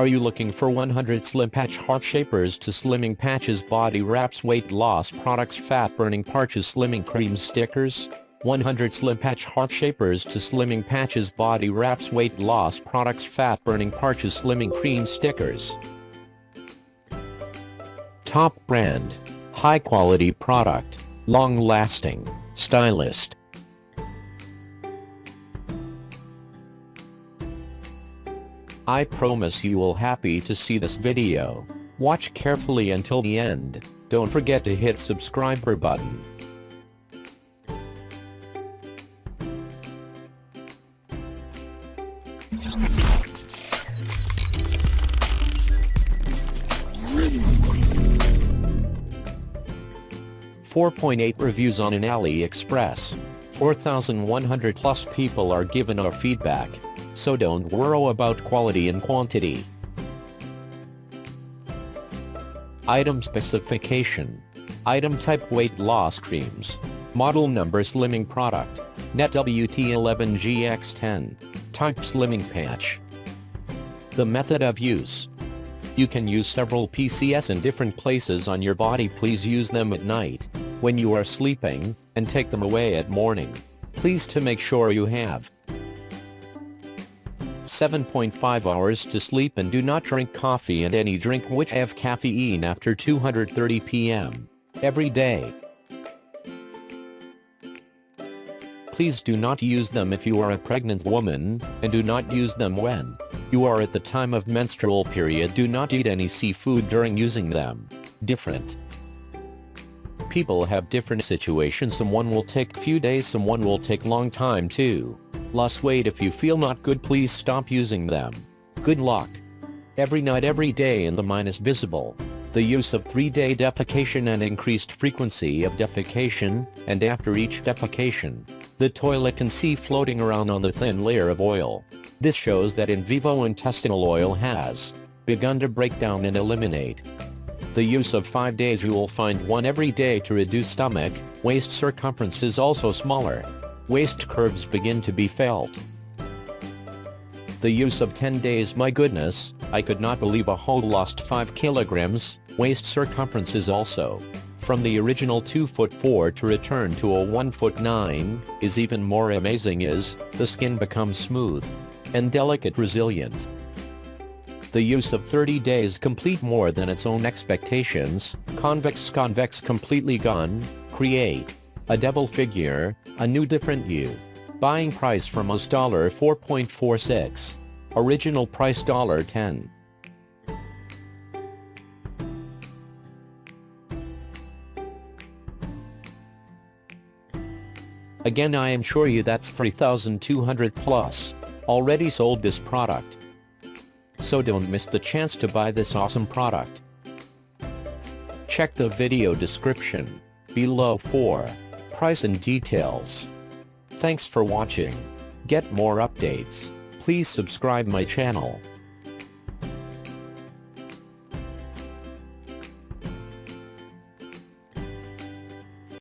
Are you looking for 100 Slim Patch Heart Shapers to Slimming Patches Body Wraps Weight Loss Products Fat Burning Patches Slimming Cream Stickers? 100 Slim Patch Heart Shapers to Slimming Patches Body Wraps Weight Loss Products Fat Burning Patches Slimming Cream Stickers. Top brand. High quality product. Long lasting. Stylist. I promise you will happy to see this video. Watch carefully until the end. Don't forget to hit subscriber button. Four point eight reviews on an AliExpress. 4,100 plus people are given our feedback so don't worry about quality and quantity. Item specification. Item type weight loss creams. Model number slimming product. Net WT11GX10. Type slimming patch. The method of use. You can use several PCS in different places on your body please use them at night, when you are sleeping, and take them away at morning. Please to make sure you have 7.5 hours to sleep and do not drink coffee and any drink which have caffeine after 2.30 p.m. every day. Please do not use them if you are a pregnant woman, and do not use them when you are at the time of menstrual period do not eat any seafood during using them. Different. People have different situations someone will take few days someone will take long time too. Lost weight if you feel not good please stop using them. Good luck. Every night every day in the minus visible. The use of 3-day defecation and increased frequency of defecation, and after each defecation, the toilet can see floating around on the thin layer of oil. This shows that in vivo intestinal oil has begun to break down and eliminate. The use of 5 days you will find one every day to reduce stomach, waist circumference is also smaller waist curves begin to be felt. The use of 10 days my goodness, I could not believe a whole lost 5 kilograms, waist circumference is also. From the original 2 foot 4 to return to a 1 foot 9, is even more amazing is, the skin becomes smooth and delicate resilient. The use of 30 days complete more than its own expectations, convex convex completely gone, create a double figure, a new different you. Buying price from us $4.46. Original price dollar $10. Again I am sure you that's 3200 plus. Already sold this product. So don't miss the chance to buy this awesome product. Check the video description below for price and details. Thanks for watching. Get more updates. Please subscribe my channel.